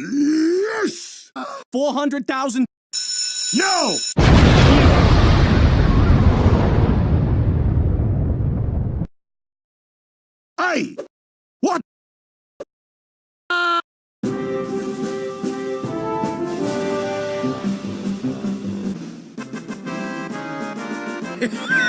Yes! 400,000. No! Hey! What?